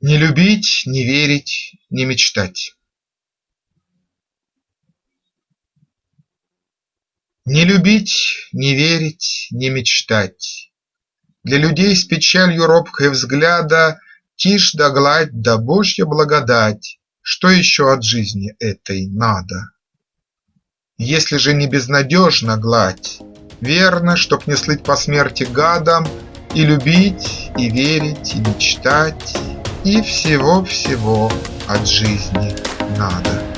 Не любить, не верить, не мечтать. Не любить, не верить, не мечтать. Для людей с печалью робкой взгляда Тишь да гладь да Божья благодать. Что еще от жизни этой надо? Если же не безнадежна гладь, Верно, чтоб не слыть по смерти гадом, И любить, и верить, и мечтать, И всего-всего от жизни надо.